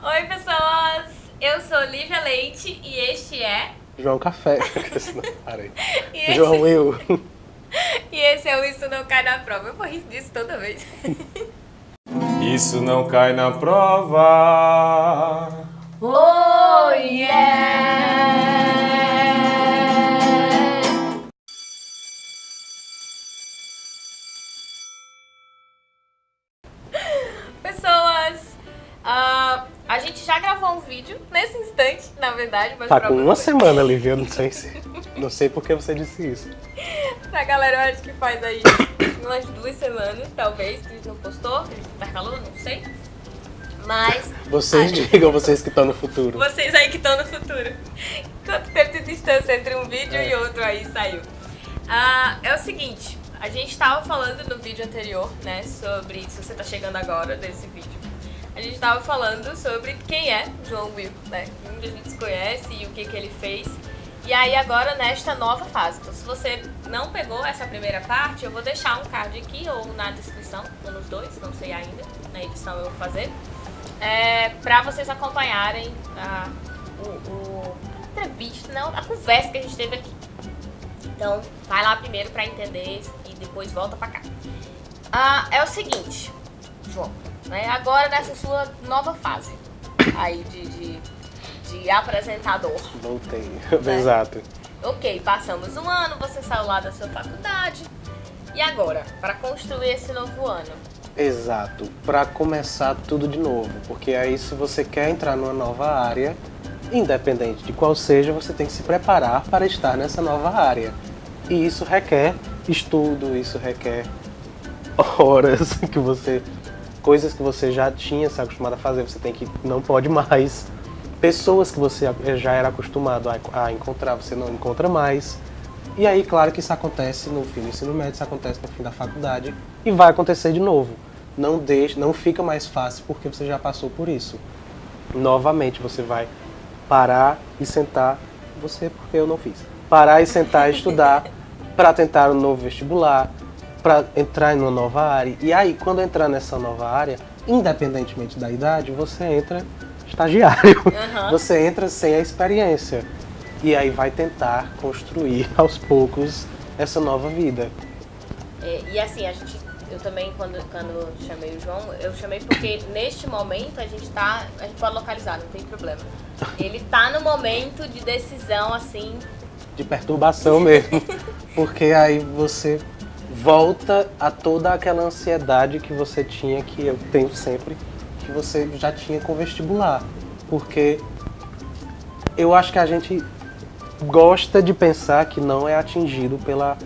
Oi, pessoas! Eu sou Lívia Leite e este é... João Café. Parei. E esse... João Will. E esse é o Isso Não Cai na Prova. Eu vou rir disso toda vez. Isso não cai na prova. Oh, yeah! A gente já gravou um vídeo nesse instante, na verdade, mas Tá com uma você- semana, Lívia. Não sei se. Não sei por que você disse isso. Pra galera, eu acho que faz aí umas duas semanas, talvez, que a gente não postou, que a gente intercalou, não sei. Mas Vocês digam, vocês que estão no futuro. vocês aí que estão no futuro. Quanto tempo de distância entre um vídeo É. e outro aí saiu? Ah, é o seguinte, a gente tava falando no vídeo anterior, né, sobre, se você tá chegando agora desse vídeo, a gente tava falando sobre quem é João Will, né, onde a gente se conhece e o que que ele fez. E aí agora nesta nova fase. Então se você não pegou essa primeira parte, eu vou deixar um card aqui ou na descrição, ou nos dois, não sei ainda, na edição eu vou fazer é, para vocês acompanharem a, o, o- a entrevista, não, a conversa que a gente teve aqui. Então, vai lá primeiro para entender e depois volta para cá. Ah, é o seguinte, João, né, agora nessa sua nova fase aí de, de, de apresentador. Voltei. É. Exato. Ok, passamos um ano, você saiu lá da sua faculdade. E agora, para construir esse novo ano? Exato. Pra começar tudo de novo. Porque aí, se você quer entrar numa nova área, independente de qual seja, você tem que se preparar para estar nessa nova área. E isso requer estudo, isso requer horas que você. Coisas que você já tinha se acostumado a fazer, você tem que. não pode mais. Pessoas que você já era acostumado a, a encontrar, você não encontra mais. E aí, claro que isso acontece no fim do ensino médio, isso acontece no fim da faculdade e vai acontecer de novo. Não deixe, não fica mais fácil porque você já passou por isso. Novamente você vai parar e sentar, você porque eu não fiz. Parar e sentar e estudar para tentar um novo vestibular, para entrar em uma nova área. E aí, quando entrar nessa nova área, independentemente da idade, você entra estagiário. Aham. Você entra sem a experiência. E aí vai tentar construir aos poucos essa nova vida. É, e assim, a gente, eu também, quando, quando chamei o João, eu chamei porque neste momento a gente tá, a gente pode localizar, não tem problema. Ele tá no momento de decisão, assim, De perturbação mesmo. Porque aí você volta a toda aquela ansiedade que você tinha, que eu tenho sempre, que você já tinha com vestibular. Porque eu acho que a gente gosta de pensar que não é atingido pela,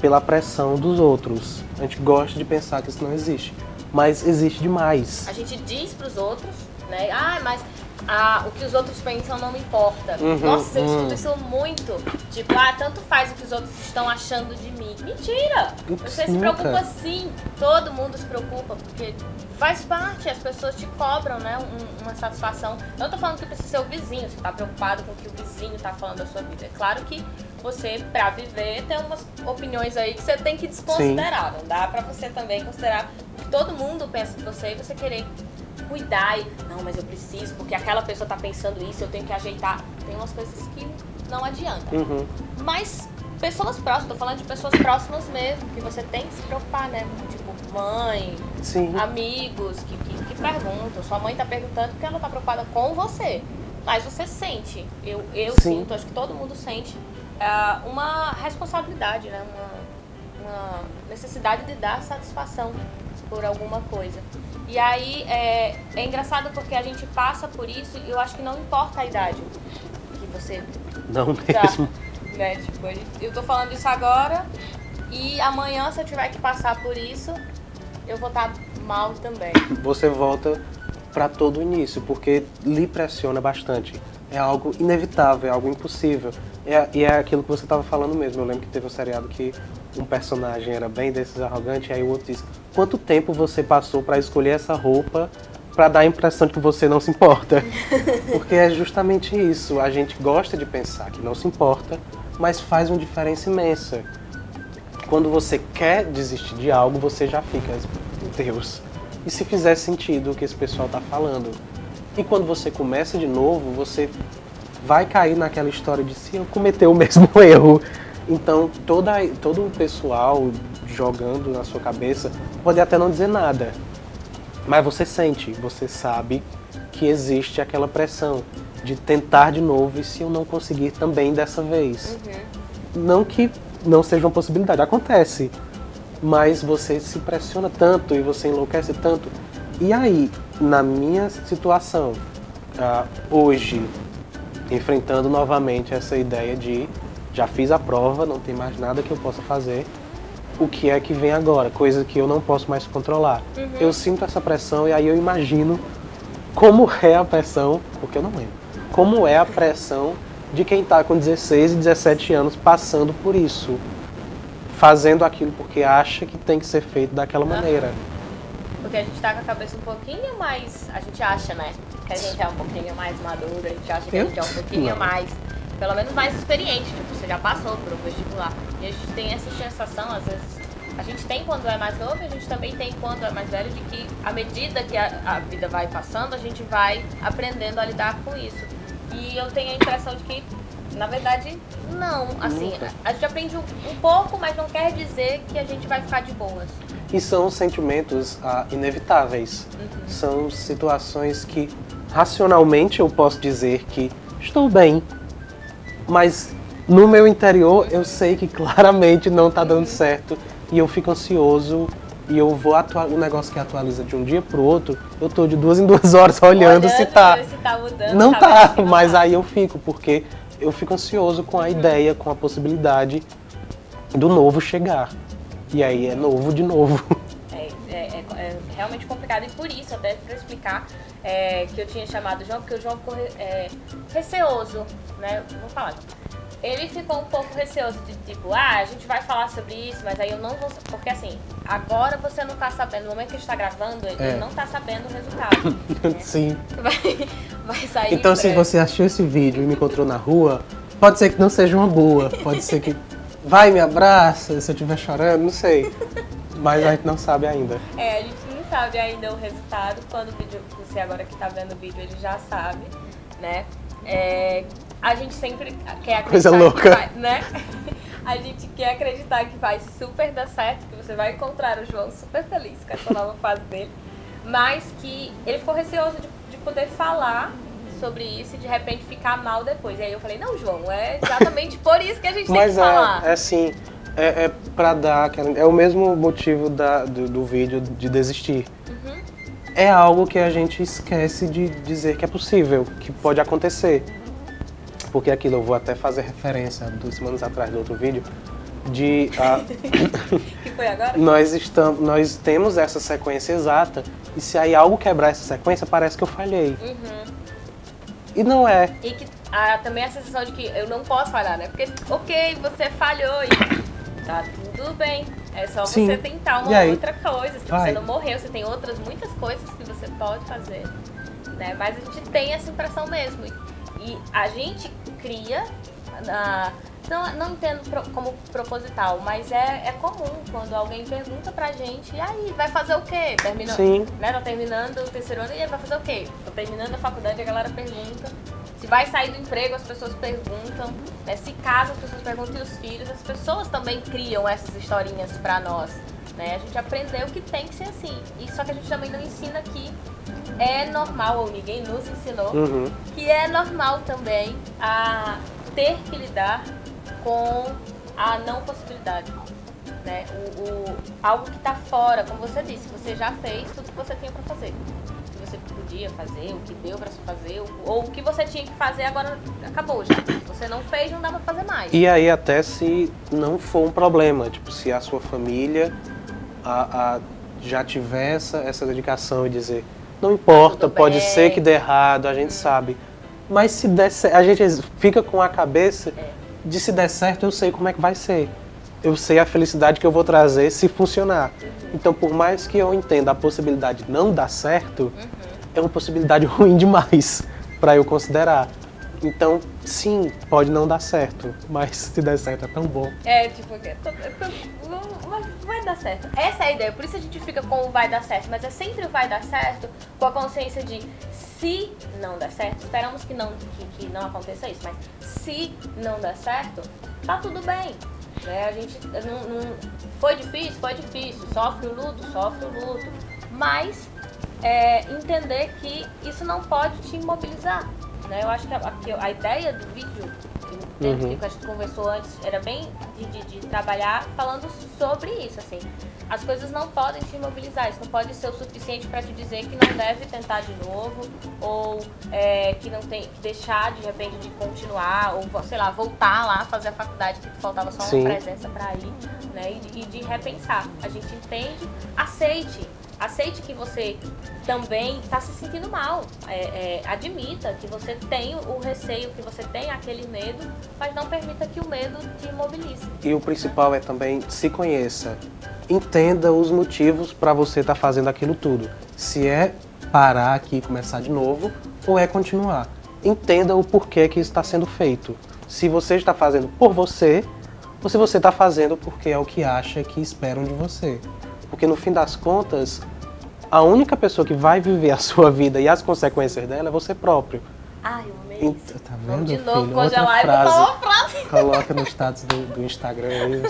pela pressão dos outros. A gente gosta de pensar que isso não existe. Mas existe demais. a gente diz pros outros, né, ah, mas ah, o que os outros pensam não me importa. Uhum, Nossa, eu uhum. escuto isso muito. Tipo, ah, tanto faz o que os outros estão achando de mim. Mentira! Ups, Você se nunca. preocupa sim, todo mundo se preocupa, porque faz parte, as pessoas te cobram, né, um- uma satisfação. Eu não tô falando que precisa ser o vizinho, você tá preocupado com o que o vizinho tá falando da sua vida. É claro que você, pra viver, tem umas opiniões aí que você tem que desconsiderar. Não dá pra você também considerar o que todo mundo pensa de você e você querer cuidar e, não, mas eu preciso, porque aquela pessoa tá pensando isso, eu tenho que ajeitar. Tem umas coisas que não adianta. Uhum. Mas pessoas próximas, tô falando de pessoas próximas mesmo, que você tem que se preocupar, né? Tipo, mãe, Sim. amigos que, que, que perguntam. Sua mãe tá perguntando porque ela tá preocupada com você. Mas você sente, eu, eu Sim. sinto, acho que todo mundo sente, ah, uma responsabilidade, né? Uma, uma necessidade de dar satisfação por alguma coisa. E aí é, é engraçado porque a gente passa por isso e eu acho que não importa a idade que você Não tá, mesmo. né? Tipo, eu tô falando isso agora e amanhã se eu tiver que passar por isso, eu vou estar mal também. você volta para todo o início, porque lhe pressiona bastante. É algo inevitável, é algo impossível. É, e é aquilo que você estava falando mesmo. Eu lembro que teve um seriado que um personagem era bem desses arrogantes, aí o outro disse: Quanto tempo você passou para escolher essa roupa para dar a impressão de que você não se importa? Porque é justamente isso. A gente gosta de pensar que não se importa, mas faz uma diferença imensa. Quando você quer desistir de algo, você já fica, Deus. E se fizer sentido o que esse pessoal tá falando? E quando você começa de novo, você vai cair naquela história de se eu cometer o mesmo erro. Então, toda, todo o pessoal jogando na sua cabeça pode até não dizer nada, mas você sente, você sabe que existe aquela pressão de tentar de novo e se eu não conseguir também dessa vez. Uhum. Não que não seja uma possibilidade, acontece, mas você se pressiona tanto e você enlouquece tanto. E aí, na minha situação, uh, hoje, enfrentando novamente essa ideia de já fiz a prova, não tem mais nada que eu possa fazer, o que é que vem agora, coisa que eu não posso mais controlar. Uhum. Eu sinto essa pressão e aí eu imagino como é a pressão, porque eu não lembro, como é a pressão de quem está com 16 e 17 anos passando por isso, fazendo aquilo porque acha que tem que ser feito daquela uhum. maneira. Porque a gente está com a cabeça um pouquinho mais, a gente acha, né? Que a gente é um pouquinho mais maduro, a gente acha que eu? a gente é um pouquinho não. mais pelo menos mais experiente, tipo, você já passou por um vestibular. E a gente tem essa sensação, às vezes, a gente tem quando é mais novo e a gente também tem quando é mais velho, de que à medida que a, a vida vai passando, a gente vai aprendendo a lidar com isso. E eu tenho a impressão de que, na verdade, não. Assim, a gente aprende um, um pouco, mas não quer dizer que a gente vai ficar de boas. E são sentimentos ah, inevitáveis. Uhum. São situações que, racionalmente, eu posso dizer que estou bem, mas no meu interior eu sei que claramente não está dando certo e eu fico ansioso e eu vou atuar o negócio que atualiza de um dia para o outro, eu tô de duas em duas horas olhando, olhando se tá. Se tá mudando, não tá, tá mas tá. aí eu fico, porque eu fico ansioso com a uhum. ideia, com a possibilidade do novo chegar. E aí é novo de novo. É, é, é, é realmente complicado e por isso, até para explicar, é, que eu tinha chamado o João, porque o João ficou é, receoso, né? Vou falar. Ele ficou um pouco receoso de tipo, ah, a gente vai falar sobre isso, mas aí eu não vou. Porque assim, agora você não tá sabendo, no momento que a gente tá gravando, ele é. não tá sabendo o resultado. né? Sim. Vai, vai sair. Então, se você achou esse vídeo e me encontrou na rua, pode ser que não seja uma boa. Pode ser que. Vai, me abraça, se eu estiver chorando, não sei. Mas a gente não sabe ainda. É, sabe ainda o resultado. Quando o vídeo, você agora que está vendo o vídeo, ele já sabe, né? É, a gente sempre quer acreditar Coisa louca. Vai, né? A gente quer acreditar que vai super dar certo, que você vai encontrar o João super feliz com essa nova fase dele. Mas que ele ficou receoso de, de poder falar sobre isso e de repente ficar mal depois. E aí eu falei, não, João, é exatamente por isso que a gente tem que é, falar. É assim, é, é para dar É o mesmo motivo da, do, do vídeo de desistir. Uhum. É algo que a gente esquece de dizer que é possível, que pode acontecer. Porque aquilo eu vou até fazer referência duas semanas atrás do outro vídeo de uh, que foi agora? nós estamos nós temos essa sequência exata e se aí algo quebrar essa sequência parece que eu falhei uhum. e não é e que ah, também a sensação de que eu não posso falhar né porque ok você falhou e Tá tudo bem. É só Sim. você tentar uma outra coisa. Se você não morreu, você tem outras muitas coisas que você pode fazer. Né? Mas a gente tem essa impressão mesmo. E a gente cria. Uh, não, não entendo pro, como proposital, mas é, é comum quando alguém pergunta pra gente, e aí, vai fazer o quê? Terminou, Sim. Né, tá terminando o terceiro ano e aí vai fazer o quê? Tô terminando a faculdade, a galera pergunta. Se vai sair do emprego, as pessoas perguntam. Né? Se casa, as pessoas perguntam. E os filhos, as pessoas também criam essas historinhas pra nós. Né? A gente aprendeu que tem que ser assim. E só que a gente também não ensina que é normal, ou ninguém nos ensinou, uhum. que é normal também a ter que lidar com a não possibilidade. Né? O, o algo que está fora, como você disse, você já fez tudo que você tinha para fazer você podia fazer, o que deu para fazer, ou o que você tinha que fazer agora acabou já. Você não fez, não dá para fazer mais. E aí até se não for um problema, tipo, se a sua família a, a, já tiver essa, essa dedicação e dizer, não importa, pode ser que dê errado, a gente hum. sabe. Mas se der a gente fica com a cabeça é. de se der certo, eu sei como é que vai ser. Eu sei a felicidade que eu vou trazer se funcionar. Uhum. Então, por mais que eu entenda a possibilidade de não dar certo, uhum é uma possibilidade ruim demais para eu considerar. Então, sim, pode não dar certo, mas se der certo é tão bom. É, tipo, é é vai- dar certo. Essa é a ideia, por isso a gente fica com o vai dar certo, mas é sempre o vai dar certo com a consciência de se não der certo, esperamos que não, que, que não aconteça isso, mas se não der certo, tá tudo bem. Né? A gente não, não- foi difícil, foi difícil, sofre o luto, sofre o luto, mas é, entender que isso não pode te imobilizar. Né? Eu acho que a, que a ideia do vídeo, que, Uhum. que a gente conversou antes, era bem de, de- de trabalhar falando sobre isso, assim. As coisas não podem te imobilizar, isso não pode ser o suficiente para te dizer que não deve tentar de novo, ou é, que não tem que deixar de repente de continuar, ou sei lá, voltar lá, fazer a faculdade que faltava só Sim. uma presença para ir, né? E de, e de repensar. A gente entende, aceite. Aceite que você também está se sentindo mal. É, é, admita que você tem o receio, que você tem aquele medo, mas não permita que o medo te imobilize. E o principal é também se conheça. Entenda os motivos para você estar fazendo aquilo tudo. Se é parar aqui e começar de novo ou é continuar. Entenda o porquê que está sendo feito. Se você está fazendo por você ou se você está fazendo porque é o que acha que esperam de você. Porque no fim das contas, a única pessoa que vai viver a sua vida e as consequências dela é você próprio. Ai, eu amei isso. Tá vendo, Vamos de filho? novo Outra congelar e botar frase. frase. Coloca no status do, do Instagram aí.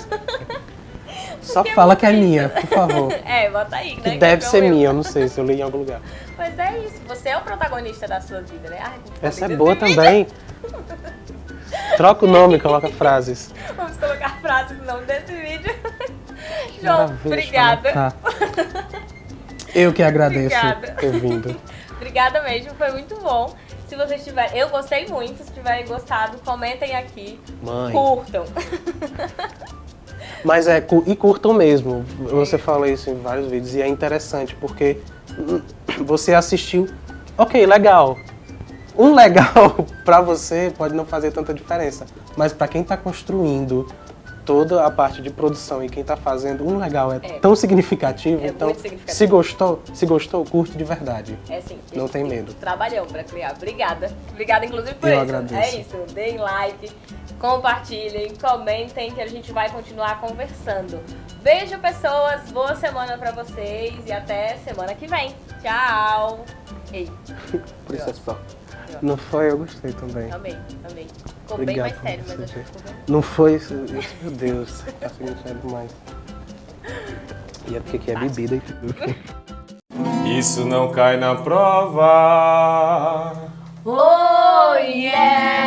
Só Porque fala é que é minha, por favor. É, bota aí, né? Que que deve é ser meu. minha, eu não sei se eu li em algum lugar. Mas é isso, você é o protagonista da sua vida, né? Ai, Essa é boa também. Troca o nome, coloca frases. Vamos colocar frases no nome desse vídeo. João, obrigada. Tá. Eu que agradeço Obrigada. ter vindo. Obrigada mesmo, foi muito bom. Se vocês tiverem, eu gostei muito, se tiverem gostado, comentem aqui, Mãe. curtam. Mas é, e curtam mesmo. Você fala isso em vários vídeos e é interessante porque hum, você assistiu, ok, legal. Um legal pra você pode não fazer tanta diferença, mas pra quem tá construindo toda a parte de produção e quem tá fazendo, um legal é, É. tão significativo, É então significativo. se gostou, se gostou, curte de verdade. É sim. Não tem medo. Trabalhão pra criar. Obrigada. Obrigada, inclusive, por Eu isso. agradeço. É isso. Deem like, compartilhem, comentem que a gente vai continuar conversando. Beijo, pessoas. Boa semana pra vocês e até semana que vem. Tchau. Ei, Por isso é só. Não foi, eu gostei também. amei, amei. Ficou bem Obrigado mais sério, mas acho que ficou bem. Não foi isso, isso, meu Deus, tá sendo sério demais. E é porque aqui é bebida e tudo. Isso não cai na prova. Oh, yeah!